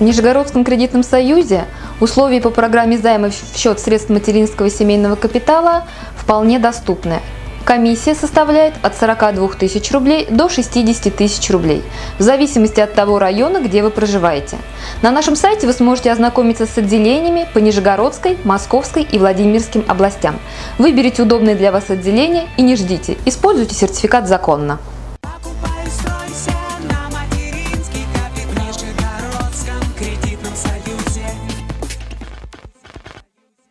В Нижегородском кредитном союзе условия по программе займа в счет средств материнского семейного капитала вполне доступны. Комиссия составляет от 42 тысяч рублей до 60 тысяч рублей, в зависимости от того района, где вы проживаете. На нашем сайте вы сможете ознакомиться с отделениями по Нижегородской, Московской и Владимирским областям. Выберите удобное для вас отделение и не ждите, используйте сертификат законно.